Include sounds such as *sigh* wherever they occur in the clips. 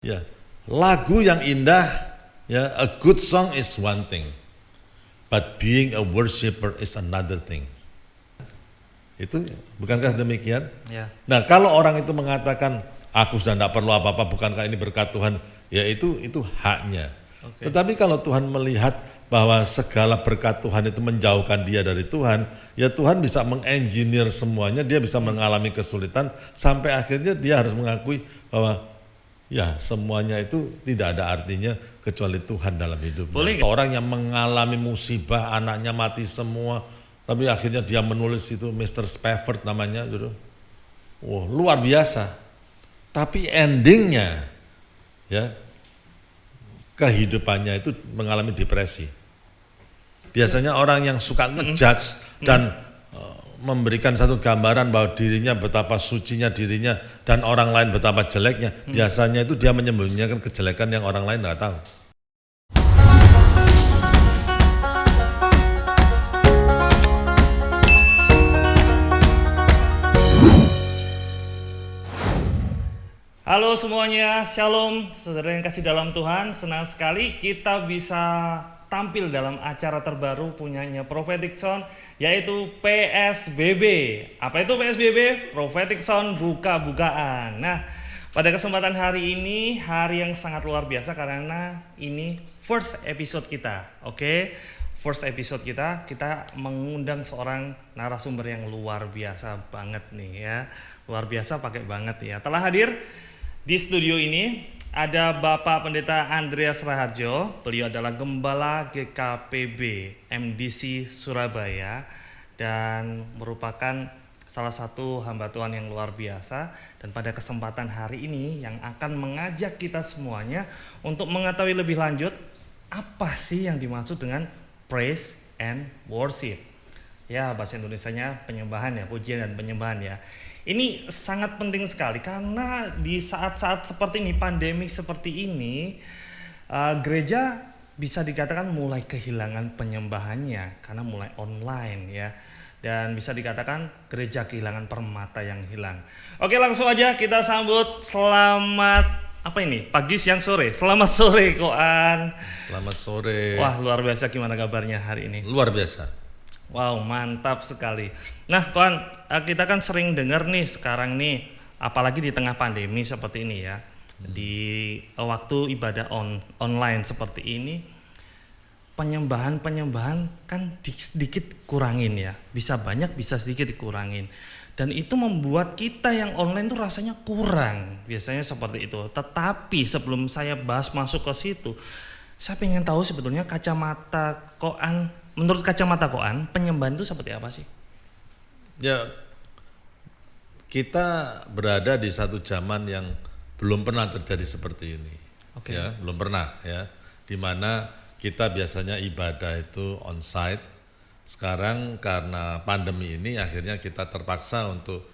Ya, lagu yang indah, ya, a good song is one thing, but being a worshipper is another thing. Itu bukankah demikian? Ya. Nah, kalau orang itu mengatakan aku sudah tidak perlu apa-apa, bukankah ini berkat Tuhan? Ya itu itu haknya. Oke. Tetapi kalau Tuhan melihat bahwa segala berkat Tuhan itu menjauhkan dia dari Tuhan, ya Tuhan bisa mengengineer semuanya, dia bisa mengalami kesulitan sampai akhirnya dia harus mengakui bahwa ya semuanya itu tidak ada artinya kecuali Tuhan dalam hidupnya. Boleh nggak? Orang yang mengalami musibah, anaknya mati semua, tapi akhirnya dia menulis itu Mr. Spafford namanya, gitu. Wah, luar biasa. Tapi endingnya, ya kehidupannya itu mengalami depresi. Biasanya orang yang suka ngejudge dan memberikan satu gambaran bahwa dirinya betapa sucinya dirinya dan orang lain betapa jeleknya, biasanya itu dia menyembunyikan kejelekan yang orang lain nggak tahu. Halo semuanya, Shalom, saudara yang kasih dalam Tuhan. Senang sekali kita bisa tampil dalam acara terbaru punyanya Prophetic Sound, yaitu PSBB. Apa itu PSBB? Prophetic Sound buka-bukaan. Nah, pada kesempatan hari ini, hari yang sangat luar biasa karena ini first episode kita, oke? First episode kita, kita mengundang seorang narasumber yang luar biasa banget nih ya. Luar biasa pakai banget ya. Telah hadir di studio ini ada Bapak Pendeta Andreas Raharjo. Beliau adalah Gembala GKPB MDC Surabaya dan merupakan salah satu hamba Tuhan yang luar biasa dan pada kesempatan hari ini yang akan mengajak kita semuanya untuk mengetahui lebih lanjut apa sih yang dimaksud dengan praise and worship. Ya, bahasa Indonesianya penyembahan ya, pujian dan penyembahan ya. Ini sangat penting sekali karena di saat-saat seperti ini, pandemi seperti ini, uh, gereja bisa dikatakan mulai kehilangan penyembahannya karena mulai online ya. Dan bisa dikatakan gereja kehilangan permata yang hilang. Oke, langsung aja kita sambut selamat apa ini? Pagi, siang, sore. Selamat sore, Koan. Selamat sore. Wah, luar biasa gimana kabarnya hari ini? Luar biasa. Wow, mantap sekali. Nah, kawan, eh, kita kan sering dengar nih sekarang nih, apalagi di tengah pandemi seperti ini ya, di eh, waktu ibadah on, online seperti ini, penyembahan-penyembahan kan di- sedikit kurangin ya, bisa banyak, bisa sedikit dikurangin. Dan itu membuat kita yang online tuh rasanya kurang, biasanya seperti itu. Tetapi sebelum saya bahas masuk ke situ, saya pengen tahu sebetulnya kacamata koan, menurut kacamata koan, penyembahan itu seperti apa sih? Ya, kita berada di satu zaman yang belum pernah terjadi seperti ini. Oke. Ya, belum pernah ya. Di mana kita biasanya ibadah itu onsite. Sekarang karena pandemi ini akhirnya kita terpaksa untuk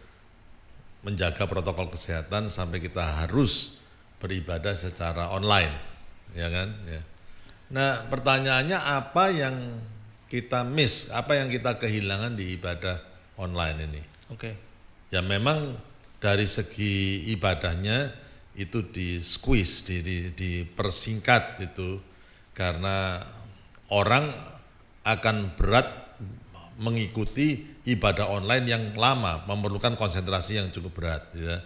menjaga protokol kesehatan sampai kita harus beribadah secara online, ya kan? Ya. Nah, pertanyaannya apa yang kita miss, apa yang kita kehilangan di ibadah online ini? Oke. Ya memang dari segi ibadahnya itu di squeeze, di, di, dipersingkat itu karena orang akan berat mengikuti ibadah online yang lama, memerlukan konsentrasi yang cukup berat. Ya.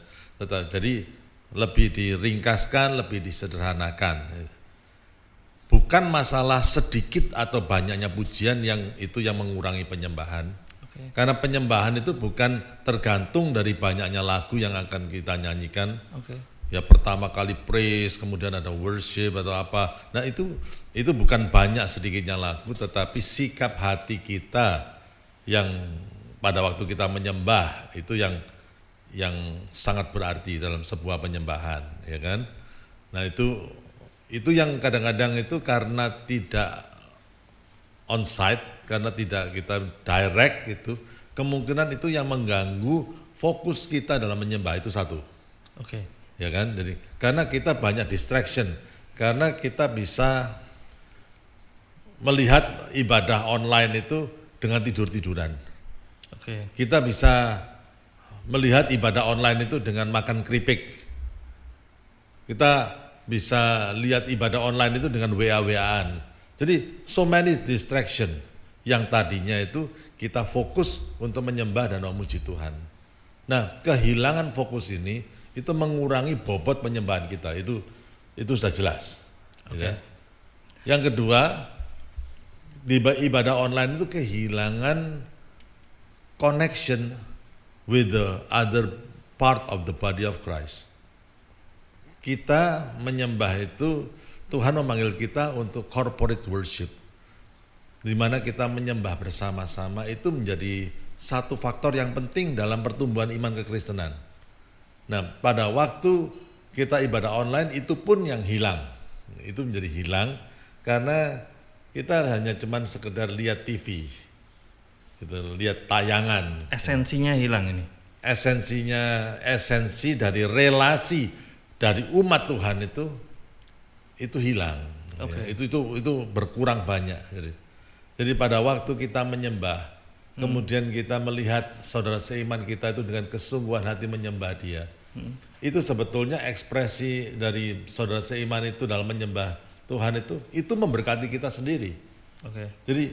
Jadi lebih diringkaskan, lebih disederhanakan. Bukan masalah sedikit atau banyaknya pujian yang itu yang mengurangi penyembahan. Oke. Karena penyembahan itu bukan tergantung dari banyaknya lagu yang akan kita nyanyikan. Oke. Ya pertama kali praise, kemudian ada worship atau apa. Nah itu itu bukan banyak sedikitnya lagu, tetapi sikap hati kita yang pada waktu kita menyembah itu yang yang sangat berarti dalam sebuah penyembahan, ya kan? Nah itu itu yang kadang-kadang itu karena tidak onsite karena tidak kita direct itu kemungkinan itu yang mengganggu fokus kita dalam menyembah itu satu Oke. ya kan jadi karena kita banyak distraction karena kita bisa melihat ibadah online itu dengan tidur-tiduran Oke. kita bisa melihat ibadah online itu dengan makan keripik kita bisa lihat ibadah online itu dengan WA-WAan. Jadi so many distraction yang tadinya itu kita fokus untuk menyembah dan memuji Tuhan. Nah, kehilangan fokus ini itu mengurangi bobot penyembahan kita. Itu itu sudah jelas. Okay. Ya. Yang kedua, di ibadah online itu kehilangan connection with the other part of the body of Christ. Kita menyembah itu Tuhan memanggil kita untuk corporate worship. Di mana kita menyembah bersama-sama itu menjadi satu faktor yang penting dalam pertumbuhan iman kekristenan. Nah, pada waktu kita ibadah online itu pun yang hilang. Itu menjadi hilang karena kita hanya cuman sekedar lihat TV, gitu, lihat tayangan. Esensinya hilang ini. Esensinya, esensi dari relasi dari umat Tuhan itu itu hilang. Okay. Ya, itu itu itu berkurang banyak. Jadi, jadi pada waktu kita menyembah, hmm. kemudian kita melihat saudara seiman kita itu dengan kesungguhan hati menyembah Dia. Hmm. Itu sebetulnya ekspresi dari saudara seiman itu dalam menyembah Tuhan itu itu memberkati kita sendiri. Okay. Jadi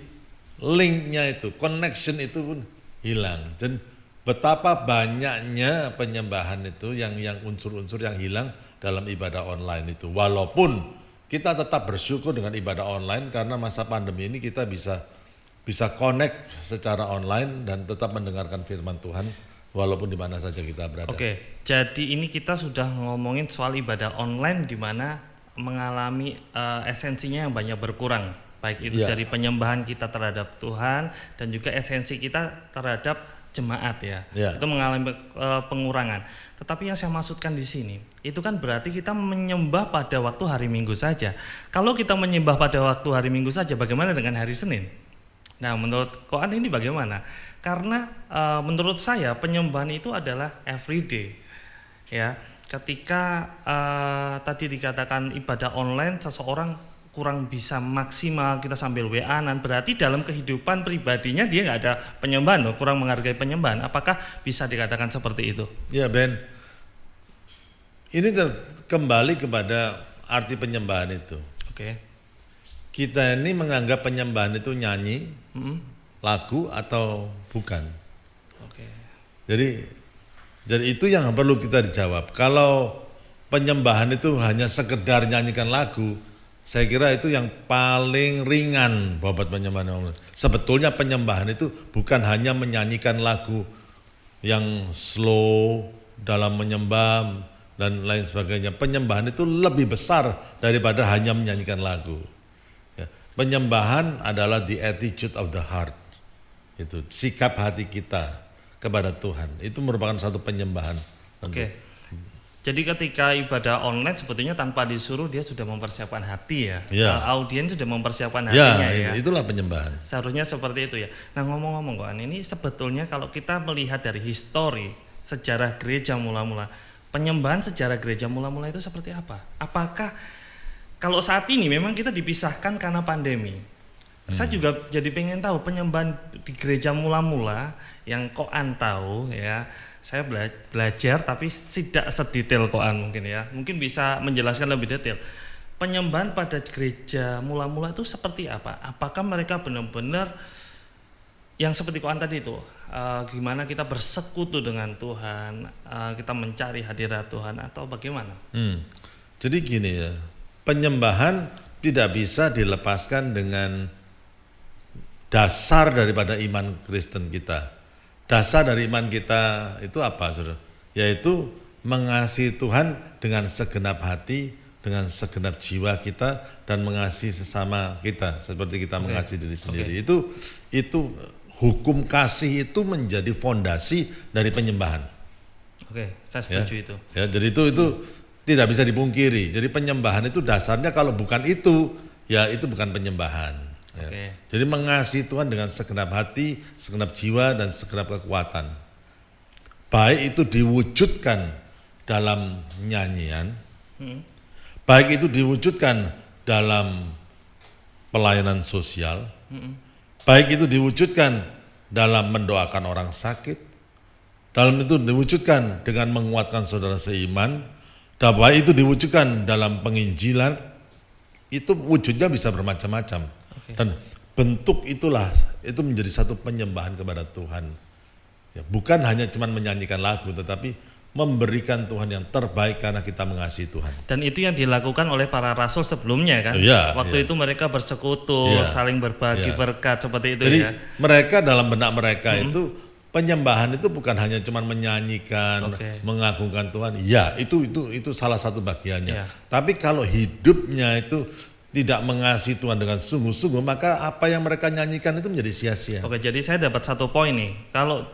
linknya itu, connection itu pun hilang. Dan betapa banyaknya penyembahan itu yang yang unsur-unsur yang hilang dalam ibadah online itu. Walaupun kita tetap bersyukur dengan ibadah online karena masa pandemi ini kita bisa bisa connect secara online dan tetap mendengarkan firman Tuhan walaupun di mana saja kita berada. Oke, jadi ini kita sudah ngomongin soal ibadah online di mana mengalami uh, esensinya yang banyak berkurang baik itu ya. dari penyembahan kita terhadap Tuhan dan juga esensi kita terhadap jemaat ya, ya. itu mengalami uh, pengurangan. Tetapi yang saya maksudkan di sini itu kan berarti kita menyembah pada waktu hari Minggu saja. Kalau kita menyembah pada waktu hari Minggu saja, bagaimana dengan hari Senin? Nah, menurut Koan ini bagaimana? Karena uh, menurut saya penyembahan itu adalah everyday, ya ketika uh, tadi dikatakan ibadah online seseorang kurang bisa maksimal kita sambil wa-an berarti dalam kehidupan pribadinya dia nggak ada penyembahan loh, kurang menghargai penyembahan. Apakah bisa dikatakan seperti itu? Ya Ben, ini kembali kepada arti penyembahan itu. Oke. Okay. Kita ini menganggap penyembahan itu nyanyi, mm -hmm. lagu atau bukan. Oke. Okay. Jadi jadi itu yang perlu kita dijawab. Kalau penyembahan itu hanya sekedar nyanyikan lagu, saya kira itu yang paling ringan bobot penyembahan. Sebetulnya penyembahan itu bukan hanya menyanyikan lagu yang slow dalam menyembah dan lain sebagainya. Penyembahan itu lebih besar daripada hanya menyanyikan lagu. Ya. Penyembahan adalah the attitude of the heart. Itu sikap hati kita kepada Tuhan. Itu merupakan satu penyembahan. Oke. Okay. Jadi ketika ibadah online sebetulnya tanpa disuruh dia sudah mempersiapkan hati ya. ya. Uh, audien sudah mempersiapkan ya, hatinya ya, ya. Itulah penyembahan. Seharusnya seperti itu ya. Nah ngomong-ngomong kok ini sebetulnya kalau kita melihat dari histori sejarah gereja mula-mula penyembahan sejarah gereja mula-mula itu seperti apa? Apakah kalau saat ini memang kita dipisahkan karena pandemi. Hmm. Saya juga jadi pengen tahu penyembahan di gereja mula-mula yang koan tahu ya saya bela belajar tapi tidak sedetail koan mungkin ya. Mungkin bisa menjelaskan lebih detail. Penyembahan pada gereja mula-mula itu seperti apa? Apakah mereka benar-benar yang seperti koan tadi itu? Uh, gimana kita bersekutu dengan Tuhan? Uh, kita mencari hadirat Tuhan atau bagaimana? Hmm. jadi gini ya penyembahan tidak bisa dilepaskan dengan dasar daripada iman Kristen kita Dasar dari iman kita itu apa, Saudara? Yaitu mengasihi Tuhan dengan segenap hati, dengan segenap jiwa kita dan mengasihi sesama kita seperti kita okay. mengasihi diri sendiri. Okay. Itu itu hukum kasih itu menjadi fondasi dari penyembahan. Oke, saya setuju ya. itu. Ya, jadi itu itu hmm. tidak bisa dipungkiri. Jadi penyembahan itu dasarnya kalau bukan itu, ya itu bukan penyembahan. Ya. Okay. Jadi mengasihi Tuhan dengan segenap hati, segenap jiwa dan segenap kekuatan. Baik itu diwujudkan dalam nyanyian, hmm. baik itu diwujudkan dalam pelayanan sosial, hmm. baik itu diwujudkan dalam mendoakan orang sakit, dalam itu diwujudkan dengan menguatkan saudara seiman, Dan bahwa itu diwujudkan dalam penginjilan, itu wujudnya bisa bermacam-macam. Dan bentuk itulah, itu menjadi satu penyembahan kepada Tuhan. Ya, bukan hanya cuma menyanyikan lagu, tetapi memberikan Tuhan yang terbaik karena kita mengasihi Tuhan. Dan itu yang dilakukan oleh para rasul sebelumnya kan. Iya, Waktu iya. itu mereka bersekutu, Iya. saling berbagi Iya. berkat seperti itu Jadi ya. mereka dalam benak mereka itu penyembahan itu bukan hanya cuma menyanyikan, Oke. mengagungkan Tuhan. Ya, itu itu itu salah satu bagiannya. Iya. Tapi kalau hidupnya itu tidak mengasihi Tuhan dengan sungguh-sungguh, maka apa yang mereka nyanyikan itu menjadi sia-sia. Oke, jadi saya dapat satu poin nih. Kalau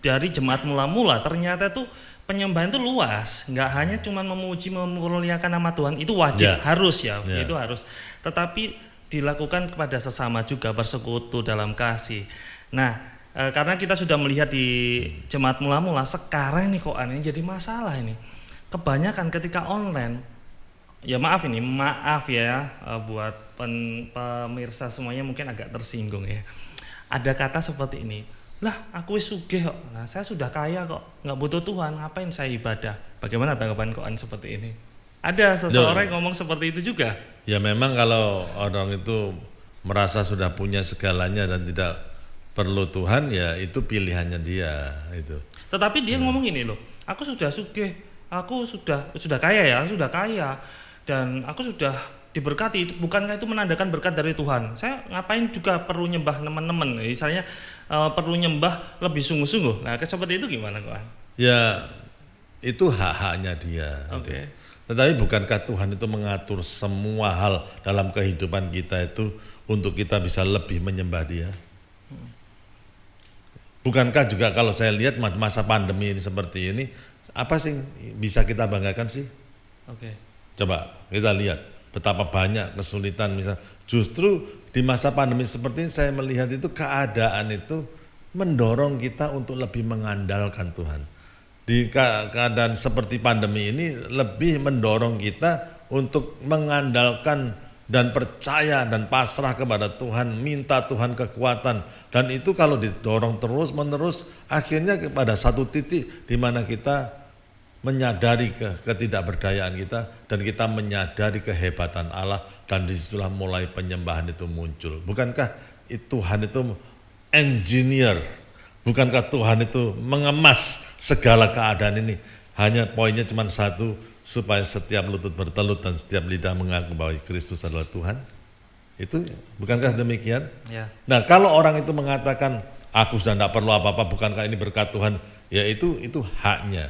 dari jemaat mula-mula ternyata tuh penyembahan itu luas, nggak hanya cuma memuji memuliakan nama Tuhan, itu wajib, Ya. harus ya, Ya. itu harus. Tetapi dilakukan kepada sesama juga bersekutu dalam kasih. Nah, eh, karena kita sudah melihat di jemaat mula-mula, sekarang nih kok aneh jadi masalah ini. Kebanyakan ketika online ya maaf ini maaf ya eh, buat pen- pemirsa semuanya mungkin agak tersinggung ya. Ada kata seperti ini lah aku wis sugih kok. Nah saya sudah kaya kok nggak butuh Tuhan ngapain saya ibadah? Bagaimana tanggapan koan seperti ini? Ada seseorang yang ngomong seperti itu juga. Ya memang kalau orang itu merasa sudah punya segalanya dan tidak perlu Tuhan, ya itu pilihannya dia itu. tetapi dia ngomong ini loh aku sudah sugih aku sudah sudah kaya ya sudah kaya dan aku sudah diberkati itu bukankah itu menandakan berkat dari Tuhan saya ngapain juga perlu nyembah teman-teman misalnya eh, perlu nyembah lebih sungguh-sungguh nah seperti itu gimana kawan Ya itu hak-haknya dia. Oke. gitu. Tetapi bukankah Tuhan itu mengatur semua hal dalam kehidupan kita itu untuk kita bisa lebih menyembah Dia? Bukankah juga kalau saya lihat masa pandemi ini seperti ini, apa sih bisa kita banggakan sih? oke Coba kita lihat betapa banyak kesulitan misal justru di masa pandemi seperti ini saya melihat itu keadaan itu mendorong kita untuk lebih mengandalkan Tuhan. Di keadaan seperti pandemi ini lebih mendorong kita untuk mengandalkan dan percaya dan pasrah kepada Tuhan, minta Tuhan kekuatan dan itu kalau didorong terus menerus akhirnya kepada satu titik di mana kita menyadari ke, ketidakberdayaan kita dan kita menyadari kehebatan Allah dan di situlah mulai penyembahan itu muncul. Bukankah Tuhan itu engineer? Bukankah Tuhan itu mengemas segala keadaan ini? Hanya poinnya cuma satu, supaya setiap lutut bertelut dan setiap lidah mengaku bahwa Kristus adalah Tuhan. Itu bukankah demikian? ya Nah, kalau orang itu mengatakan aku sudah tidak perlu apa-apa, bukankah ini berkat Tuhan? Ya itu itu haknya.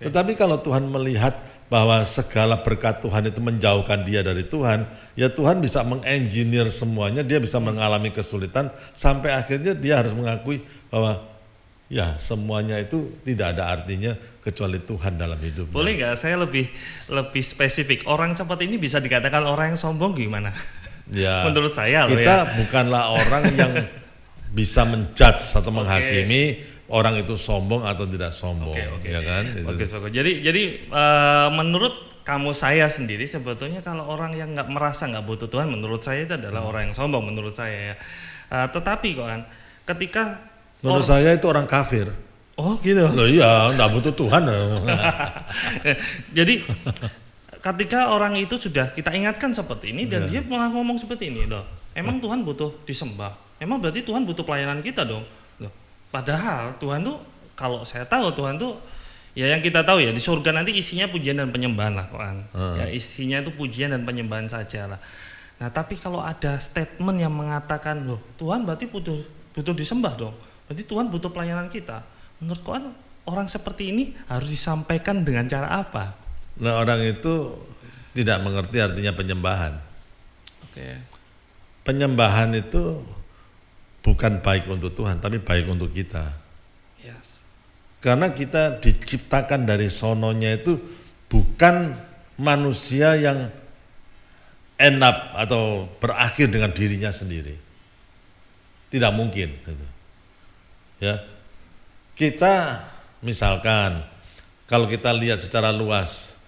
Tetapi kalau Tuhan melihat bahwa segala berkat Tuhan itu menjauhkan dia dari Tuhan, ya Tuhan bisa mengengineer semuanya, dia bisa mengalami kesulitan sampai akhirnya dia harus mengakui bahwa ya semuanya itu tidak ada artinya kecuali Tuhan dalam hidupnya. boleh nggak? Saya lebih lebih spesifik. Orang seperti ini bisa dikatakan orang yang sombong gimana? *laughs* Ya, menurut saya loh kita ya bukanlah orang yang bisa menjudge atau menghakimi orang itu sombong atau tidak sombong, Oke, oke. ya kan? Bagus bagus. Jadi jadi eh, menurut kamu saya sendiri sebetulnya kalau orang yang nggak merasa nggak butuh Tuhan, menurut saya itu adalah orang yang sombong menurut saya ya. Eh, tetapi kan ketika Menurut saya itu orang kafir. oh gitu. Loh iya, nggak butuh Tuhan. *laughs* Jadi ketika orang itu sudah kita ingatkan seperti ini dan dia malah ngomong seperti ini loh. Emang Tuhan butuh disembah. Emang berarti Tuhan butuh pelayanan kita dong. Padahal Tuhan tuh kalau saya tahu Tuhan tuh ya yang kita tahu ya di surga nanti isinya pujian dan penyembahan lah kan. Ya isinya itu pujian dan penyembahan saja lah. Nah, tapi kalau ada statement yang mengatakan loh, Tuhan berarti butuh butuh disembah dong. Berarti Tuhan butuh pelayanan kita. Menurut koan orang seperti ini harus disampaikan dengan cara apa? Nah orang itu tidak mengerti artinya penyembahan. Oke. Penyembahan itu bukan baik untuk Tuhan, tapi baik untuk kita. Yes. Karena kita diciptakan dari sononya itu bukan manusia yang end up atau berakhir dengan dirinya sendiri. Tidak mungkin. gitu. Ya, kita misalkan kalau kita lihat secara luas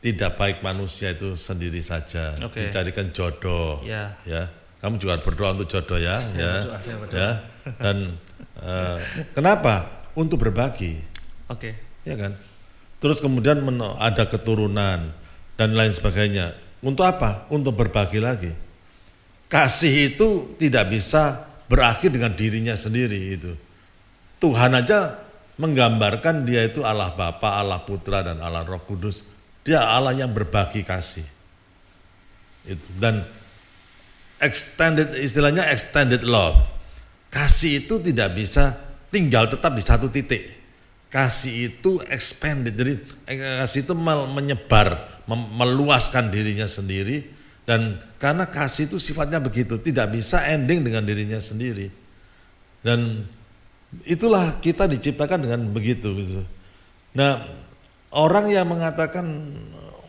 tidak baik manusia itu sendiri saja Oke. dicarikan jodoh Ya. ya kamu juga berdoa untuk jodoh ya ya berdoa, saya berdoa. ya dan eh, kenapa untuk berbagi Oke. ya kan terus kemudian ada keturunan dan lain sebagainya. Untuk apa? Untuk berbagi lagi. Kasih itu tidak bisa berakhir dengan dirinya sendiri itu. Tuhan aja menggambarkan dia itu Allah Bapa, Allah Putra dan Allah Roh Kudus. Dia Allah yang berbagi kasih. Itu dan extended istilahnya extended love. Kasih itu tidak bisa tinggal tetap di satu titik. Kasih itu expanded jadi eh, kasih itu menyebar meluaskan dirinya sendiri. Dan karena kasih itu sifatnya begitu tidak bisa ending dengan dirinya sendiri. Dan itulah kita diciptakan dengan begitu gitu. Nah orang yang mengatakan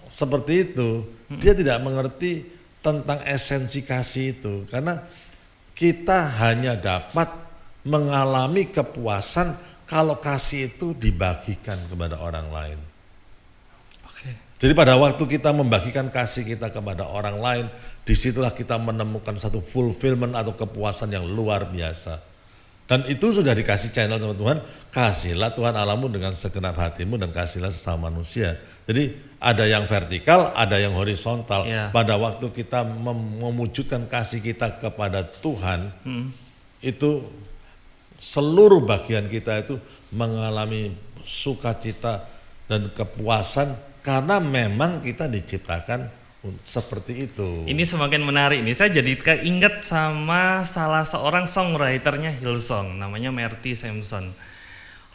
seperti itu dia tidak mengerti tentang esensi kasih itu karena kita hanya dapat mengalami kepuasan kalau kasih itu dibagikan kepada orang lain. Oke. Jadi pada waktu kita membagikan kasih kita kepada orang lain, di situlah kita menemukan satu fulfillment atau kepuasan yang luar biasa. Dan itu sudah dikasih channel sama Tuhan, kasihlah Tuhan alamu dengan segenap hatimu dan kasihlah sesama manusia. Jadi ada yang vertikal, ada yang horizontal. Ya. Pada waktu kita mem kasih kita kepada Tuhan, hmm. itu seluruh bagian kita itu mengalami sukacita dan kepuasan karena memang kita diciptakan seperti itu. Ini semakin menarik nih. Saya jadi keinget sama salah seorang songwriternya Hillsong namanya Merty Sampson.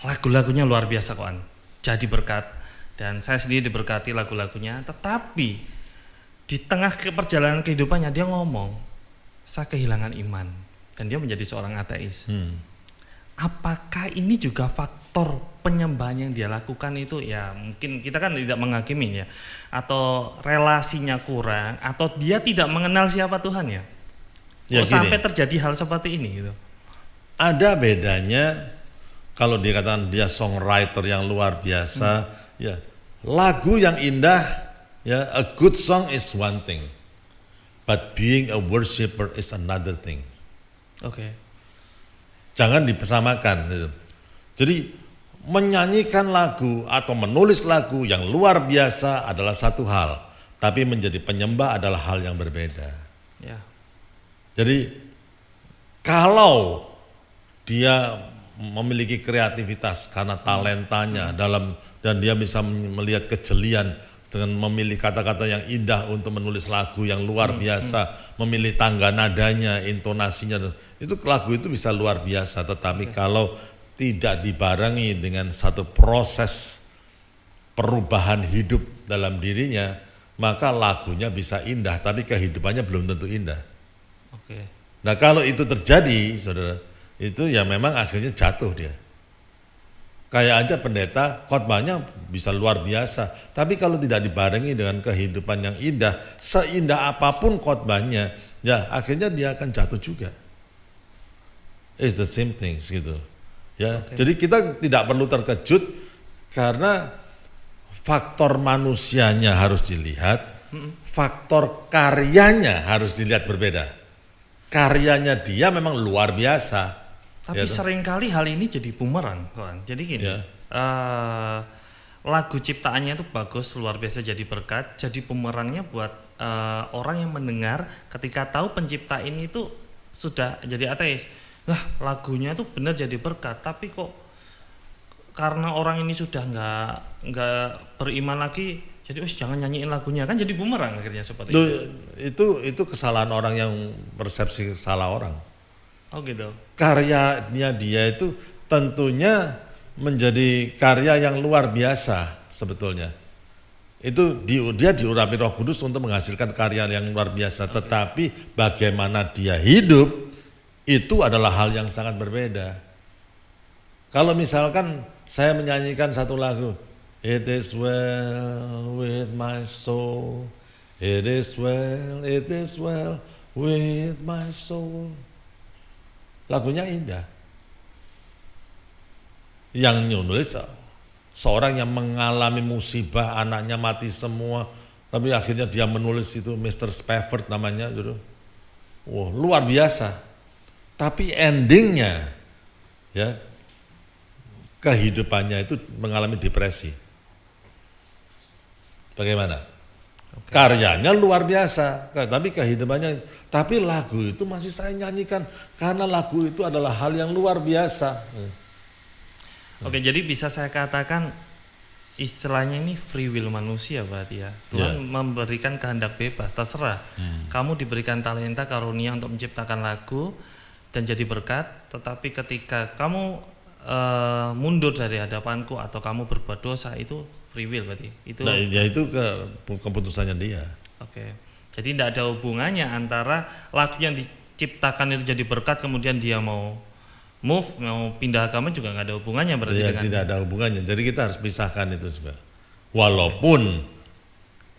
Lagu-lagunya luar biasa kawan. Jadi berkat dan saya sendiri diberkati lagu-lagunya. Tetapi di tengah perjalanan kehidupannya dia ngomong, saya kehilangan iman. Dan dia menjadi seorang ateis. Hmm. Apakah ini juga faktor penyembahan yang dia lakukan itu? Ya mungkin kita kan tidak menghakimi ya. Atau relasinya kurang atau dia tidak mengenal siapa Tuhan ya, ya sampai terjadi hal seperti ini gitu? Ada bedanya kalau dikatakan dia songwriter yang luar biasa hmm. ya lagu yang indah ya a good song is one thing but being a worshipper is another thing oke okay Jangan dipesamakan. Gitu. Jadi menyanyikan lagu atau menulis lagu yang luar biasa adalah satu hal, tapi menjadi penyembah adalah hal yang berbeda. Ya. Jadi kalau dia memiliki kreativitas karena talentanya dalam dan dia bisa melihat kejelian dengan memilih kata-kata yang indah untuk menulis lagu yang luar hmm, biasa, hmm. memilih tangga nadanya, intonasinya, itu lagu itu bisa luar biasa. Tetapi kalau tidak dibarengi dengan satu proses perubahan hidup dalam dirinya, maka lagunya bisa indah, tapi kehidupannya belum tentu indah. Oke. Nah kalau itu terjadi, saudara, itu ya memang akhirnya jatuh dia. Kayak aja pendeta khotbahnya bisa luar biasa, tapi kalau tidak dibarengi dengan kehidupan yang indah, seindah apa pun khotbahnya, ya akhirnya dia akan jatuh juga. It's the same things gitu. Ya, okay. jadi kita tidak perlu terkejut karena faktor manusianya harus dilihat, faktor karyanya harus dilihat berbeda. Karyanya dia memang luar biasa, tapi ya, sering kali hal ini jadi bumerang, kawan. Jadi gini, ya. uh, lagu ciptaannya itu bagus, luar biasa jadi berkat, jadi bumerangnya buat uh, orang yang mendengar ketika tahu pencipta ini itu sudah jadi ateis. Lah, lagunya itu benar jadi berkat, tapi kok karena orang ini sudah nggak nggak beriman lagi, jadi us jangan nyanyiin lagunya kan jadi bumerang akhirnya seperti itu. Itu itu kesalahan orang yang persepsi salah orang Oh gitu. Karyanya dia itu tentunya menjadi karya yang luar biasa sebetulnya. Itu di, dia diurapi Roh Kudus untuk menghasilkan karya yang luar biasa, okay. tetapi bagaimana dia hidup itu adalah hal yang sangat berbeda. Kalau misalkan saya menyanyikan satu lagu, It is well with my soul, it is well, it is well with my soul lagunya indah. Yang nulis seorang yang mengalami musibah, anaknya mati semua, tapi akhirnya dia menulis itu Mr. Spafford namanya, gitu. Wow, luar biasa. Tapi endingnya, ya kehidupannya itu mengalami depresi. Bagaimana? Karyanya luar biasa, tapi kehidupannya, tapi lagu itu masih saya nyanyikan karena lagu itu adalah hal yang luar biasa. Oke, jadi bisa saya katakan istilahnya ini free will manusia berarti ya. Tuhan memberikan kehendak bebas, terserah. Kamu diberikan talenta karunia untuk menciptakan lagu dan jadi berkat, tetapi ketika kamu eh, mundur dari hadapanku atau kamu berbuat dosa itu free will berarti. Itu Nah, ya itu ke, keputusannya dia. Oke. Jadi tidak ada hubungannya antara lagu yang diciptakan itu jadi berkat kemudian dia mau move mau pindah agama juga nggak ada hubungannya berarti Ya, dengan tidak ada hubungannya. Jadi kita harus pisahkan itu juga. Walaupun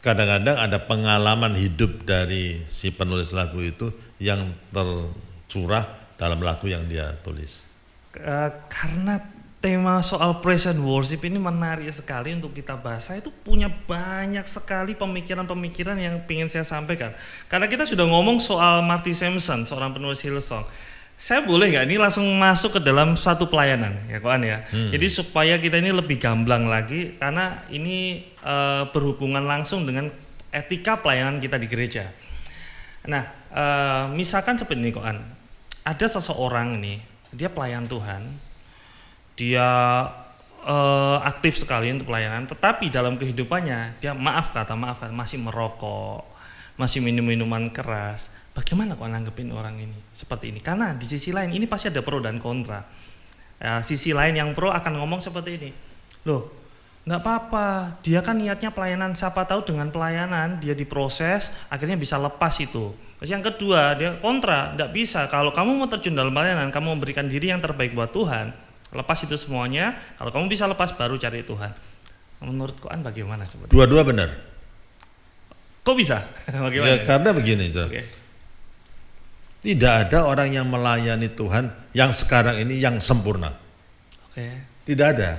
kadang-kadang ada pengalaman hidup dari si penulis lagu itu yang tercurah dalam lagu yang dia tulis. Eh, karena tema soal praise and worship ini menarik sekali untuk kita bahas. Saya itu punya banyak sekali pemikiran-pemikiran yang ingin saya sampaikan. Karena kita sudah ngomong soal Marty Sampson, seorang penulis Hillsong. Saya boleh nggak ini langsung masuk ke dalam satu pelayanan ya kawan ya. Jadi supaya kita ini lebih gamblang lagi karena ini eh, berhubungan langsung dengan etika pelayanan kita di gereja. Nah, eh, misalkan seperti ini koan, ada seseorang nih, dia pelayan Tuhan, dia eh, aktif sekali untuk pelayanan, tetapi dalam kehidupannya dia maaf kata maaf kata masih merokok, masih minum minuman keras. Bagaimana kok nanggepin orang ini seperti ini? Karena di sisi lain ini pasti ada pro dan kontra. Ya, sisi lain yang pro akan ngomong seperti ini, loh nggak apa-apa, dia kan niatnya pelayanan, siapa tahu dengan pelayanan dia diproses, akhirnya bisa lepas itu. Terus yang kedua dia kontra, nggak bisa. Kalau kamu mau terjun dalam pelayanan, kamu memberikan diri yang terbaik buat Tuhan, lepas itu semuanya. Kalau kamu bisa lepas, baru cari Tuhan. Menurut Koan bagaimana sebenarnya? Dua-dua benar. Kok bisa? *laughs* Ya, bagaimana? karena begini, Saudara. Oke. tidak ada orang yang melayani Tuhan yang sekarang ini yang sempurna. Oke. Tidak ada.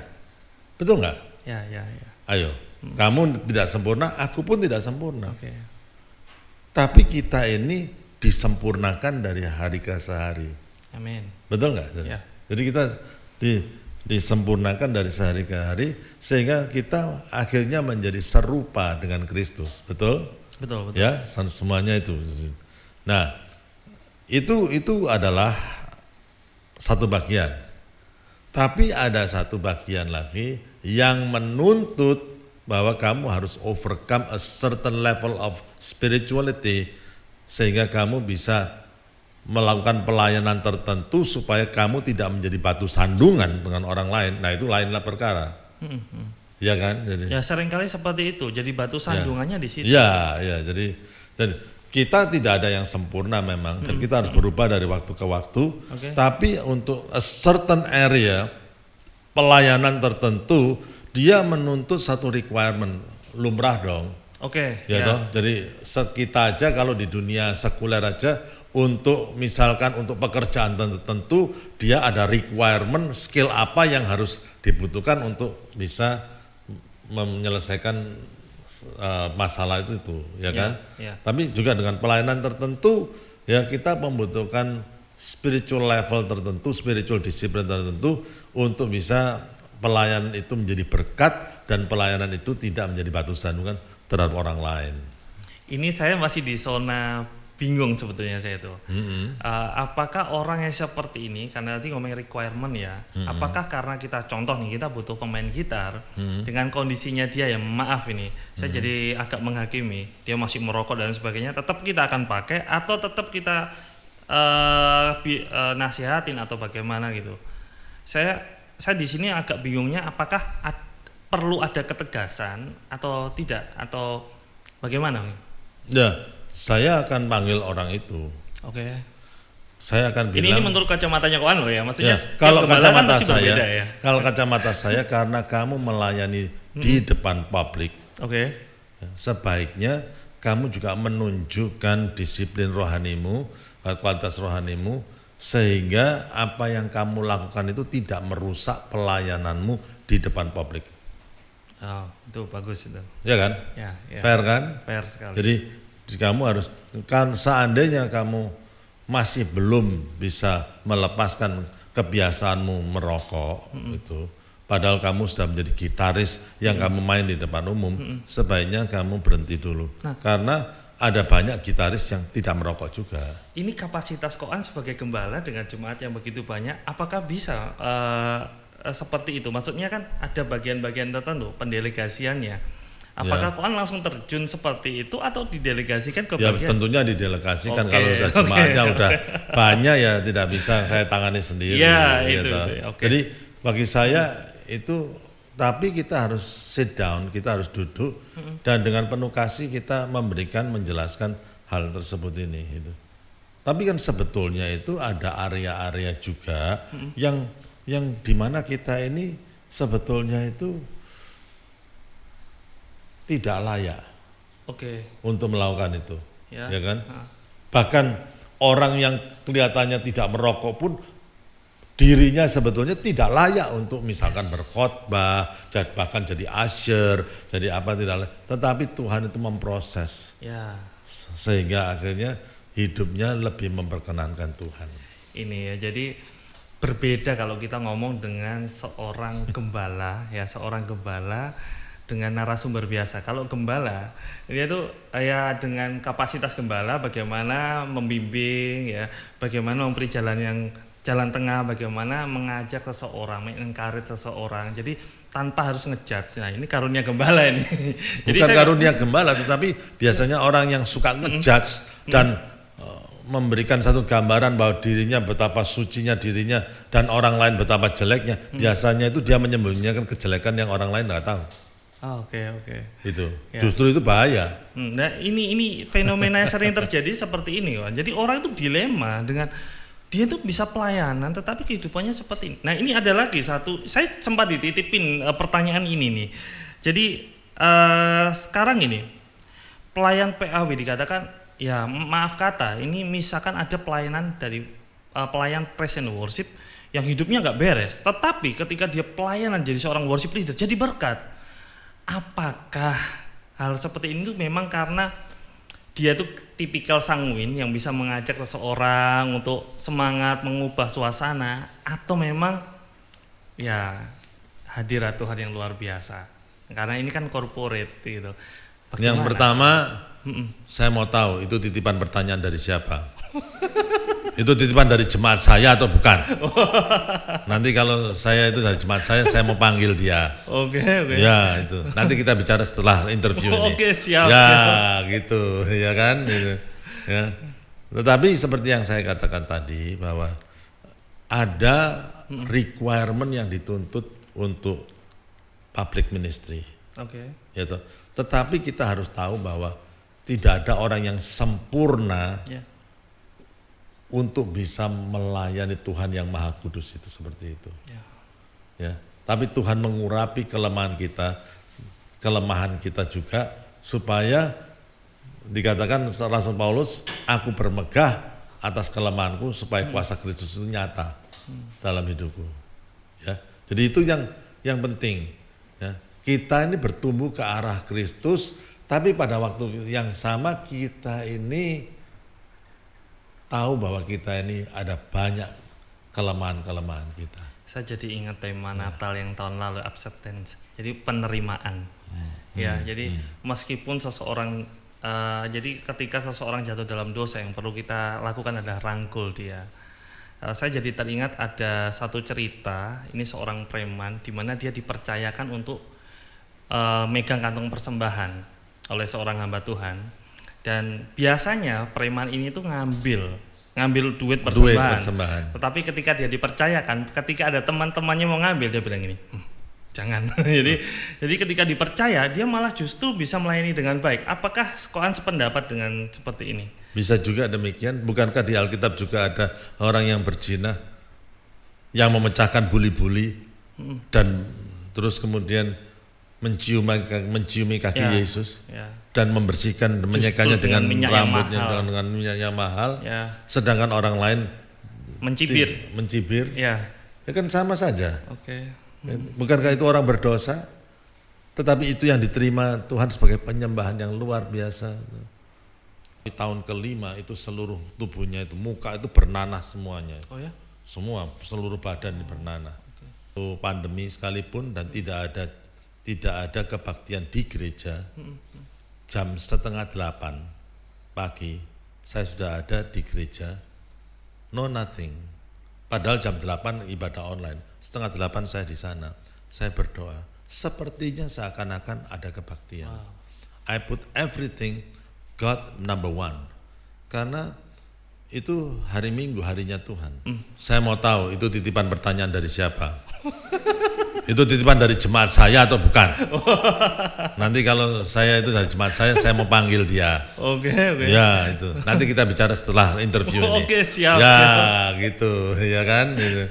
Betul nggak? Ya, ya, ya. Ayo, kamu tidak sempurna, aku pun tidak sempurna. Oke. Tapi kita ini disempurnakan dari hari ke hari. Amin. Betul nggak? Ya. Jadi kita di, disempurnakan dari sehari ke hari sehingga kita akhirnya menjadi serupa dengan Kristus. Betul? Betul, betul. Ya, semuanya itu. Nah, itu itu adalah satu bagian. Tapi ada satu bagian lagi yang menuntut bahwa kamu harus overcome a certain level of spirituality sehingga kamu bisa melakukan pelayanan tertentu supaya kamu tidak menjadi batu sandungan dengan orang lain. Nah, itu lainlah perkara. Iya kan? Jadi Ya sering kali seperti itu. Jadi batu sandungannya di situ. Ya, ya. Jadi, jadi kita tidak ada yang sempurna memang, dan kita harus berubah dari waktu ke waktu. Oke. Tapi untuk a certain area pelayanan tertentu, dia menuntut satu requirement lumrah dong, Oke. ya, toh. Jadi kita aja kalau di dunia sekuler aja untuk misalkan untuk pekerjaan tertentu dia ada requirement skill apa yang harus dibutuhkan untuk bisa menyelesaikan uh, masalah itu itu ya kan ya. tapi juga dengan pelayanan tertentu ya kita membutuhkan spiritual level tertentu spiritual disiplin tertentu untuk bisa pelayanan itu menjadi berkat dan pelayanan itu tidak menjadi batu sandungan terhadap orang lain Ini saya masih di zona bingung sebetulnya saya itu. Mm-hmm. Uh, apakah orang yang seperti ini karena nanti ngomongin requirement ya, Mm-hmm. apakah karena kita contoh nih kita butuh pemain gitar Mm-hmm. dengan kondisinya dia yang maaf ini, saya jadi agak menghakimi dia masih merokok dan sebagainya, tetap kita akan pakai atau tetap kita uh, bi- uh, nasihatin atau bagaimana gitu. Saya saya di sini agak bingungnya apakah ad- perlu ada ketegasan atau tidak atau bagaimana? ya saya akan panggil orang itu Oke. saya akan Ini, bilang ini menurut kacamatanya Koan loh ya, maksudnya Ya, kalau kan kacamata pasti saya, ya. kalau kacamata saya karena kamu melayani di depan publik, Oke. ya, sebaiknya kamu juga menunjukkan disiplin rohanimu, kualitas rohanimu, sehingga apa yang kamu lakukan itu tidak merusak pelayananmu di depan publik, Oh, itu bagus itu. ya kan? Ya, ya. Fair kan? Fair sekali. Jadi kamu harus kan seandainya kamu masih belum bisa melepaskan kebiasaanmu merokok itu padahal kamu sudah menjadi gitaris yang kamu main di depan umum, sebaiknya kamu berhenti dulu. Karena ada banyak gitaris yang tidak merokok juga. Ini kapasitas koan sebagai gembala dengan jemaat yang begitu banyak, apakah bisa eh, seperti itu? Maksudnya kan ada bagian-bagian tertentu pendelegasiannya. Apakah koan langsung terjun seperti itu atau didelegasikan ke Ya bagian? tentunya didelegasikan Oke, kalau sudah *laughs* jemaatnya oke. udah banyak ya tidak bisa saya tangani sendiri. Ya, gitu. itu, itu, oke. Jadi bagi saya itu tapi kita harus sit down, kita harus duduk dan dengan penuh kasih kita memberikan menjelaskan hal tersebut ini itu. Tapi kan sebetulnya itu ada area-area juga yang yang di mana kita ini sebetulnya itu tidak layak Oke, untuk melakukan itu, Ya. ya, kan? Ah. Bahkan orang yang kelihatannya tidak merokok pun dirinya sebetulnya tidak layak untuk misalkan berkhotbah, bahkan jadi asyir, jadi apa tidak layak. Tetapi Tuhan itu memproses ya se- sehingga akhirnya hidupnya lebih memperkenankan Tuhan. ini ya. Jadi berbeda kalau kita ngomong dengan seorang gembala ya, seorang gembala dengan narasumber biasa. Kalau gembala dia tuh ya dengan kapasitas gembala bagaimana membimbing ya, bagaimana memberi jalan yang jalan tengah, bagaimana mengajak seseorang, mengencourage seseorang. Jadi tanpa harus ngejudge. Nah, ini karunia gembala ini. *laughs* Jadi Bukan saya- karunia gembala, tetapi biasanya orang yang suka ngejudge dan uh, memberikan satu gambaran bahwa dirinya betapa sucinya dirinya dan orang lain betapa jeleknya. Biasanya itu dia menyembunyikan kejelekan yang orang lain nggak tahu. Ah, Oke, oke. Itu Ya. justru itu bahaya. Hmm, Nah ini ini fenomena yang sering terjadi seperti ini. Jadi orang itu dilema dengan dia tuh bisa pelayanan, tetapi kehidupannya seperti ini. Nah ini ada lagi satu, saya sempat dititipin eh, pertanyaan ini nih. Jadi eh, sekarang ini pelayan PAW dikatakan ya maaf kata ini misalkan ada pelayanan dari eh, pelayan present worship yang hidupnya nggak beres, tetapi ketika dia pelayanan jadi seorang worship leader jadi berkat apakah hal seperti ini tuh memang karena dia tuh tipikal sanguin yang bisa mengajak seseorang untuk semangat mengubah suasana atau memang ya hadirat Tuhan yang luar biasa karena ini kan corporate gitu Yang Bagaimana? pertama, saya mau tahu itu titipan pertanyaan dari siapa? *laughs* itu titipan dari jemaat saya atau bukan? Nanti kalau saya itu dari jemaat saya, saya mau panggil dia. oke oke Ya itu. Nanti kita bicara setelah interview ini. Oke, siap, Ya siap. gitu, ya kan. Gitu. Ya. Tetapi seperti yang saya katakan tadi bahwa ada requirement yang dituntut untuk public ministry. oke Ya toh. Tetapi kita harus tahu bahwa tidak ada orang yang sempurna ya untuk bisa melayani Tuhan yang Maha Kudus itu seperti itu. ya ya. Tapi Tuhan mengurapi kelemahan kita, kelemahan kita juga supaya dikatakan Rasul Paulus, aku bermegah atas kelemahanku supaya kuasa Kristus itu nyata dalam hidupku. Ya. Jadi itu yang yang penting. Ya. Kita ini bertumbuh ke arah Kristus, tapi pada waktu yang sama kita ini tahu bahwa kita ini ada banyak kelemahan-kelemahan kita. saya jadi ingat tema Natal yang tahun lalu acceptance. Jadi penerimaan. Ya jadi meskipun seseorang eh, jadi ketika seseorang jatuh dalam dosa yang perlu kita lakukan adalah rangkul dia. Eh, saya jadi teringat ada satu cerita ini seorang preman di mana dia dipercayakan untuk eh, megang kantong persembahan oleh seorang hamba Tuhan dan biasanya preman ini tuh ngambil ngambil duit Duit persembahan. persembahan. Tetapi ketika dia dipercayakan, ketika ada teman-temannya mau ngambil, dia bilang gini, "Hmm, jangan. *laughs* jadi, jadi ketika dipercaya, dia malah justru bisa melayani dengan baik. Apakah koan sependapat dengan seperti ini? Bisa juga demikian, bukankah di Alkitab juga ada orang yang berzina yang memecahkan buli-buli dan terus kemudian mencium menciumi kaki Ya. Yesus Ya, dan membersihkan menyekanya dengan dengan, rambutnya mahal. dengan, dengan minyak yang mahal, ya, sedangkan orang lain mencibir. ti- mencibir, Ya, ya kan sama saja. oke. Bukankah itu orang berdosa? Tetapi itu yang diterima Tuhan sebagai penyembahan yang luar biasa. Di tahun kelima itu seluruh tubuhnya itu muka itu bernanah semuanya. Oh ya, Semua seluruh badan ini bernanah. pandemi sekalipun dan tidak ada tidak ada kebaktian di gereja jam setengah delapan pagi saya sudah ada di gereja. No nothing. Padahal jam delapan ibadah online setengah delapan saya di sana. Saya berdoa sepertinya seakan-akan ada kebaktian. I put everything God number one. Karena itu hari Minggu harinya Tuhan. Saya mau tahu itu titipan pertanyaan dari siapa? *laughs* itu titipan dari jemaat saya atau bukan? Nanti kalau saya itu dari jemaat saya, saya mau panggil dia. Oke, oke. Ya itu. Nanti kita bicara setelah interview ini. Oke, siap, Ya siap. gitu, ya kan. Gitu.